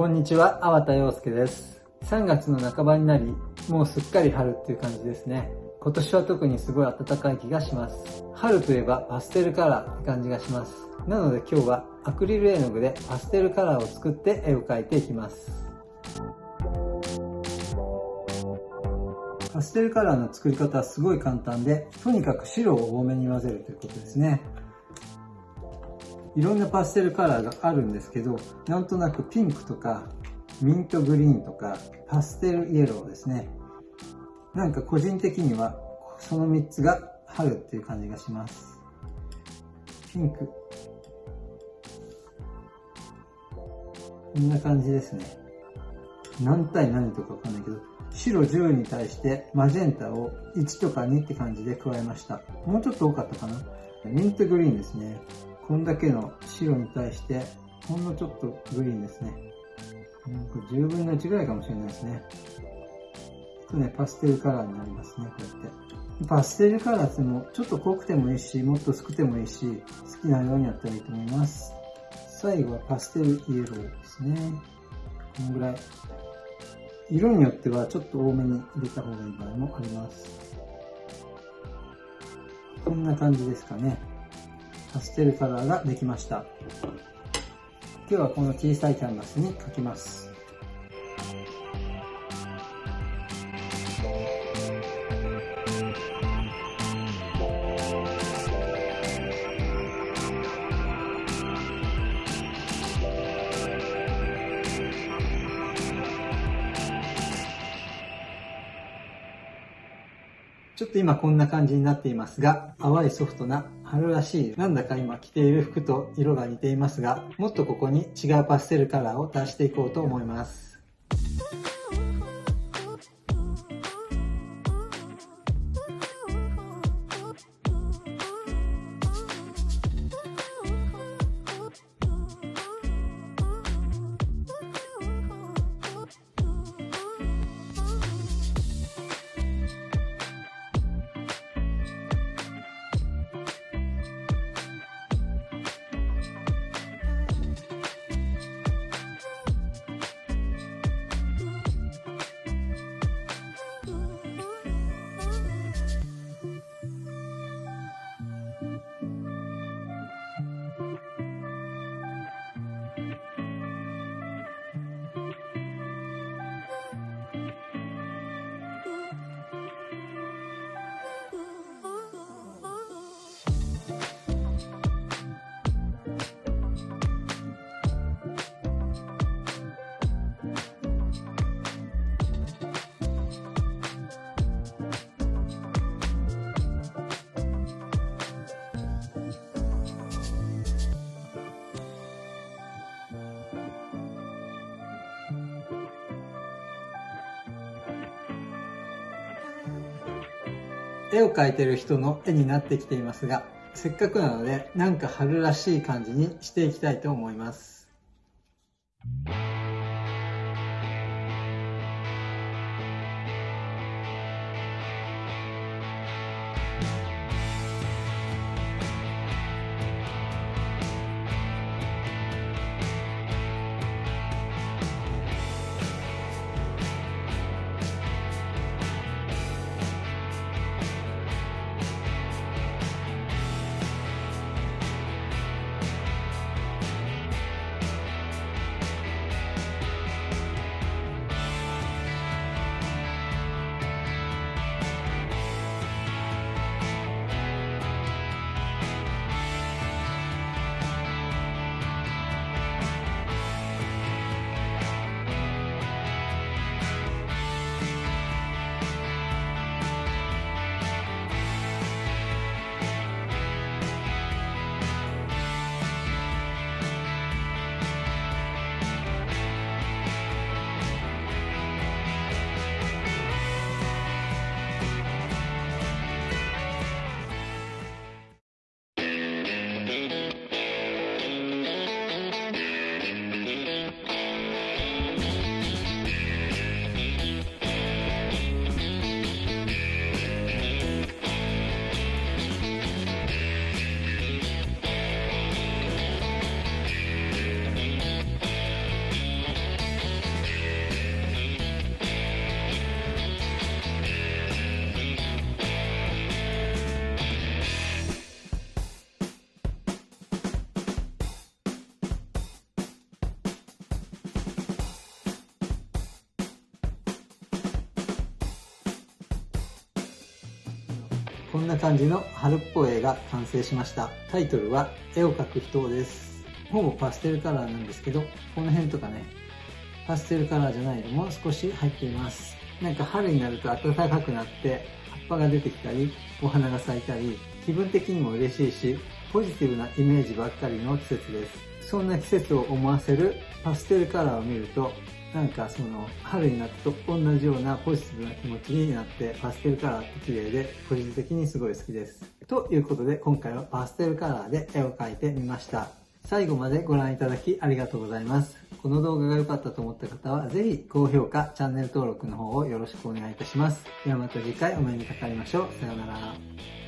こんにちは、粟田洋介です。3月の半ばになり、もうすっかり春っていう感じですね。今年は特にすごい暖かい気がします。春といえばパステルカラーって感じがします。なので今日はアクリル絵の具でパステルカラーを作って絵を描いていきます。パステルカラーの作り方はすごい簡単で、とにかく白を多めに混ぜるということですね。いろんなパステルカラーがあるんですけど、なんとなくピンクとか、ミントグリーンとか、パステルイエローですね。なんか個人的には、その3つが春っていう感じがします。ピンク。こんな感じですね。何対何とかわかんないけど、白10に対してマジェンタを1とか2って感じで加えました。もうちょっと多かったかな。ミントグリーンですね。こんだけの白に対して、ほんのちょっとグリーンですね。10分の1ぐらいかもしれないですね。ちょっとね、パステルカラーになりますね、こうやって。パステルカラーってもちょっと濃くてもいいし、もっと薄くてもいいし、好きなようにやったらいいと思います。最後はパステルイエローですね。このぐらい。色によってはちょっと多めに入れた方がいい場合もあります。こんな感じですかね。パステルカラーができました。今日はこの小さいキャンバスに描きます。ちょっと今こんな感じになっていますが、淡いソフトな春らしい、なんだか今着ている服と色が似ていますが、もっとここに違うパステルカラーを足していこうと思います。絵を描いてる人の絵になってきていますが、せっかくなのでなんか春らしい感じにしていきたいと思います。こんな感じの春っぽい絵が完成しました。タイトルは絵を描く人です。ほぼパステルカラーなんですけど、この辺とかね、パステルカラーじゃないのも少し入っています。なんか春になると暖かくなって葉っぱが出てきたり、お花が咲いたり、気分的にも嬉しいし、ポジティブなイメージばっかりの季節です。そんな季節を思わせるパステルカラーを見ると、なんかその春になると同じようなポジティブな気持ちになってパステルカラーって綺麗で個人的にすごい好きです。ということで今回はパステルカラーで絵を描いてみました。最後までご覧いただきありがとうございます。この動画が良かったと思った方はぜひ高評価、チャンネル登録の方をよろしくお願いいたします。ではまた次回お目にかかりましょう。さようなら。